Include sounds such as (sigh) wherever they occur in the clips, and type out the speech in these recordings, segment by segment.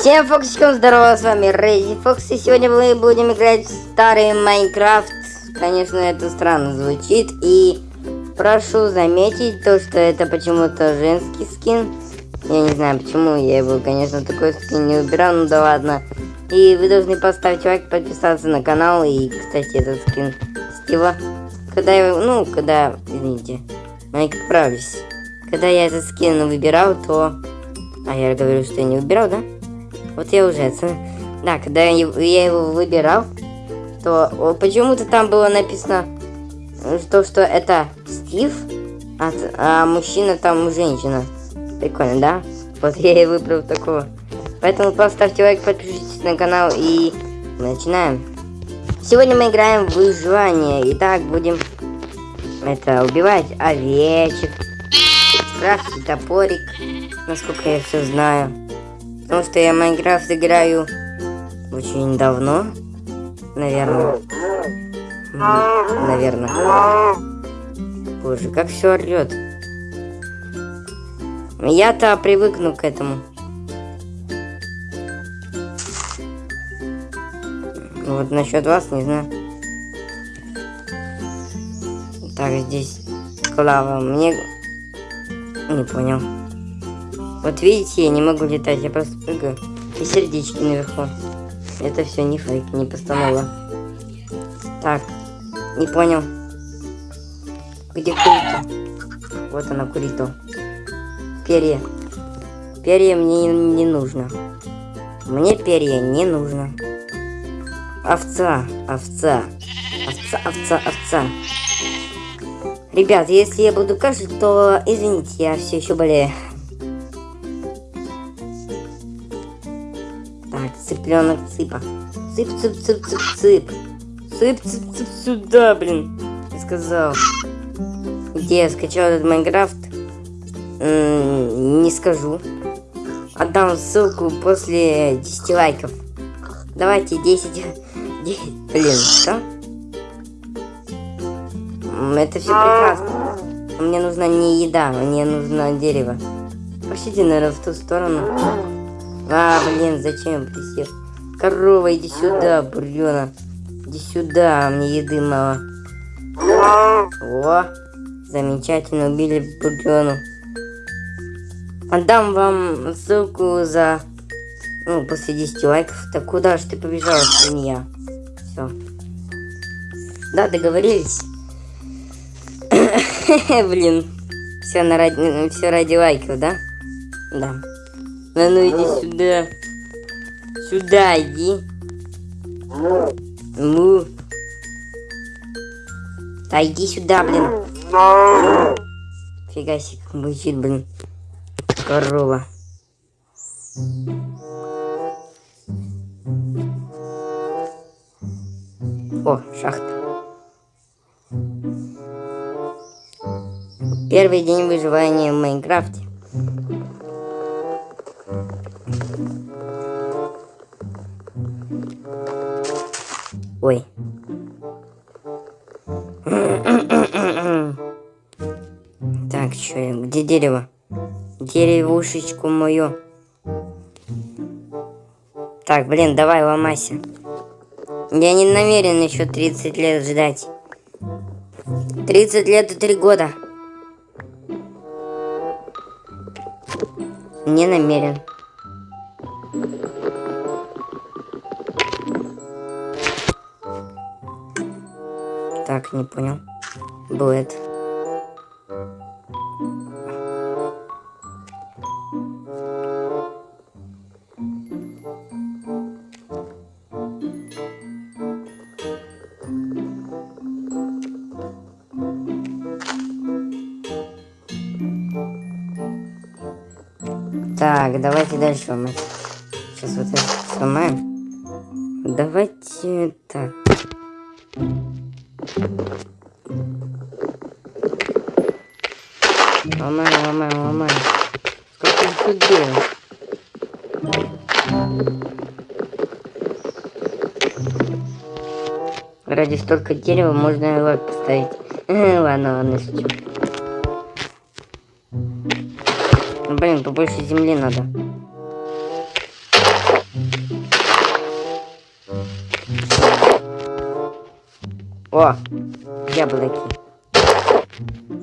Всем фоксикам здорово, с вами Рейзи Фокс, и сегодня мы будем играть в старый Майнкрафт. Конечно, это странно звучит, и прошу заметить то, что это почему-то женский скин. Я не знаю почему, я его, конечно, такой скин не убирал, ну да ладно. И вы должны поставить лайк, подписаться на канал, и, кстати, этот скин Стива. Когда я, ну, когда, извините, Майк, правлюсь. Когда я этот скин выбирал, то... А я говорю, что я не выбирал, да? Вот я уже... Да, когда я его выбирал, то почему-то там было написано, что, что это Стив, а, а мужчина там женщина. Прикольно, да? Вот я и выбрал такого. Поэтому поставьте лайк, подпишитесь на канал и начинаем. Сегодня мы играем в выживание. Итак, будем это убивать овечек, крафтить топорик, насколько я все знаю. Потому что я Майнкрафт играю очень давно. Наверное. Наверное. Боже, как все орет. Я-то привыкну к этому. Вот насчет вас не знаю. Так, здесь клава. Мне... Не понял. Вот видите, я не могу летать, я просто прыгаю. И сердечки наверху. Это все не фейк, не постанова. Так, не понял. Где Курито? Вот она, Курито. Перья. Перья мне не нужно. Мне перья не нужно. Овца, овца. Овца, овца, овца. Ребят, если я буду кашлять, то извините, я все еще болею. Цыпленок цыпа. Цып, цып, цып, цып, цып. Цып, цып, цып, сюда, блин. Я сказал. Где я скачал этот Майнкрафт? Не скажу. Отдам ссылку после 10 лайков. Давайте 10... 10... (laughs) Блин, что? Это все прекрасно. Мне нужна не еда, мне нужно дерево. Пошлите, наверное, в ту сторону. А, блин, зачем присел? Корова, иди сюда, бурена. Иди сюда, мне еды мало. О, замечательно, убили бурену. Отдам вам ссылку за... Ну, после 10 лайков. Так куда же ты побежала, свинья? Все. Да, договорились. (laughs) Блин. Все, на ради... все ради лайков, да? Да. А ну иди сюда. Сюда иди. Ну. Да иди сюда, блин. Фига себе, как мучит, блин. Корова. О, шахта. Первый день выживания в Майнкрафте. Что, где дерево? Деревушечку мою. Так, блин, давай ломайся. Я не намерен еще 30 лет ждать. 30 лет и 3 года. Не намерен. Так, не понял. Будет. Так, давайте дальше мы сейчас вот это сломаем. Давайте так. Ломай, ломай, ломай. Сколько же тут делать? Ради столько дерева можно его поставить. (laughs) ладно, ладно, шучу. блин, побольше земли надо. О, яблоки.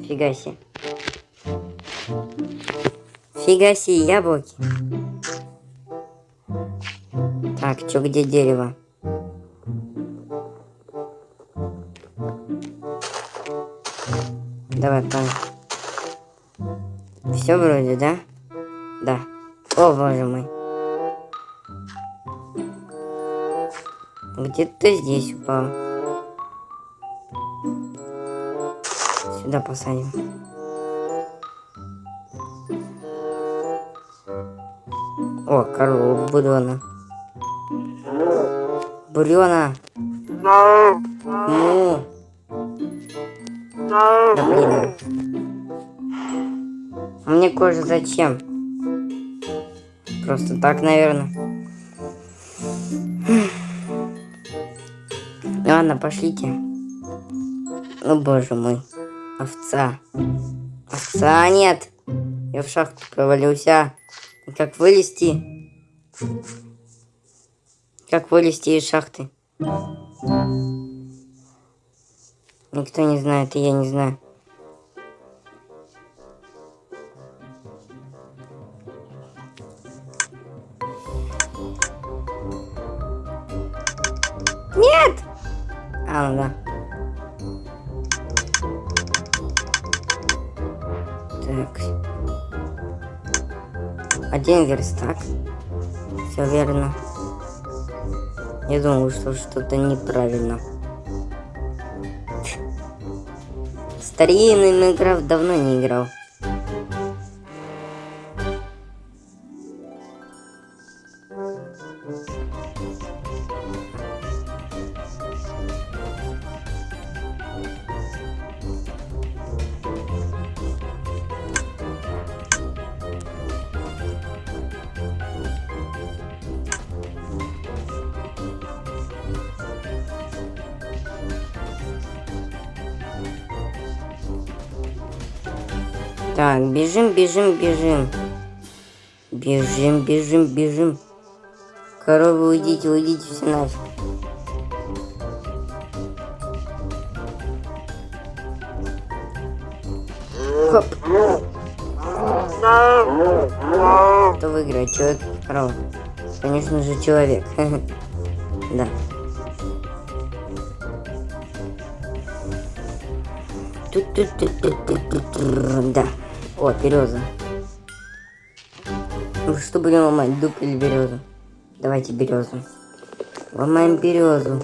Фига себе. Фига себе, яблоки. Так, чё, где дерево? Давай, парень. Все вроде, да? Да. О, боже мой. Где-то здесь упал. Сюда посадим. О, корову бурена. Бурена. Мне кожа зачем? Просто так, наверное. Ладно, пошлите. Ну, боже мой. Овца. Овца нет. Я в шахту провалился. И как вылезти? Как вылезти из шахты? Никто не знает, и я не знаю. Так. Один верстак. Все верно. Я думаю, что что-то неправильно. Старинный Майнкрафт давно не играл. Так, бежим, бежим, бежим. Бежим, бежим, бежим. Коровы, уйдите, уйдите все нафиг. Хоп. Кто выиграет, человек корова? Конечно же, человек. (laughs) Да. Да. О, береза. Ну что будем ломать, дуб или березу? Давайте березу. Ломаем березу.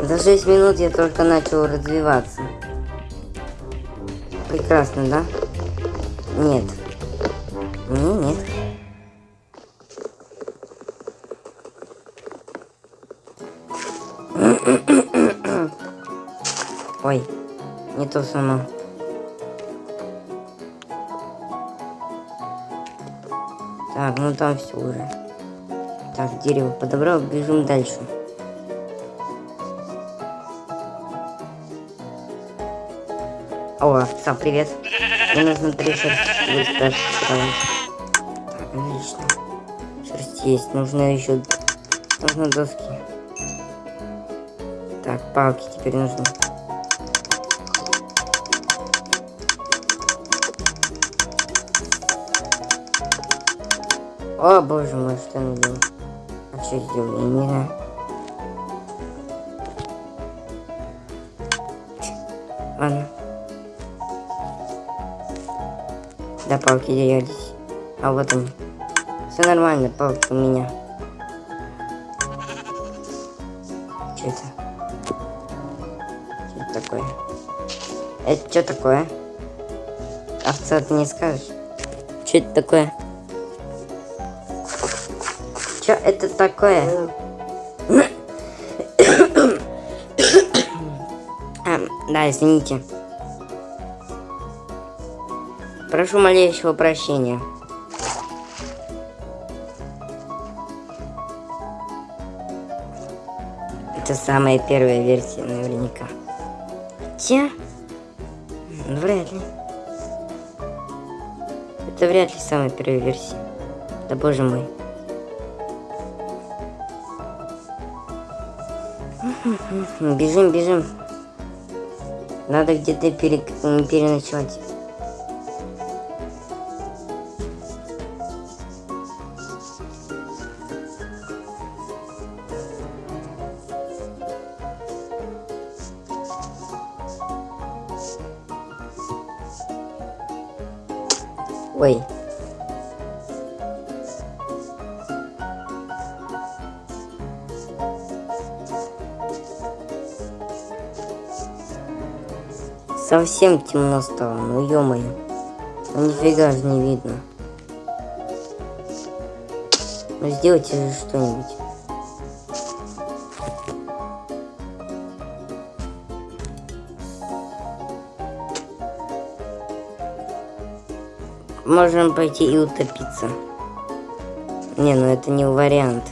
За 6 минут я только начал развиваться. Прекрасно, да? Нет. Не, нет. Не то само. Так, ну там все уже. Так, дерево подобрал, бежим дальше. О, овца, привет. Мне нужно три шерсти. Отлично. Шерсть есть. Нужно еще... Нужно доски. Так, палки теперь нужны. О, боже мой, что он не знаю. Ладно. Да, палки делались. А вот они. Все нормально, палки у меня. Что это? Что это такое? Это что такое? Овца, ты не скажешь? Что это такое? Что это такое? а, да, извините. Прошу малейшего прощения. Это самая первая версия, наверняка. Хотя... Вряд ли. Это вряд ли самая первая версия. Да боже мой. Бежим, бежим. Надо где-то пере... переночевать. Ой. Совсем темно стало, ну ё-моё. Ну нифига же не видно. Ну сделайте же что-нибудь. Можем пойти и утопиться. Не, ну это не вариант.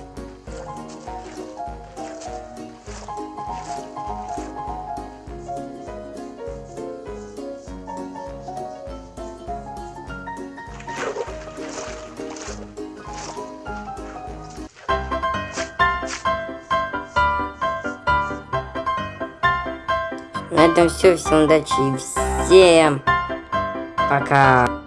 На этом все. Всем удачи и всем пока.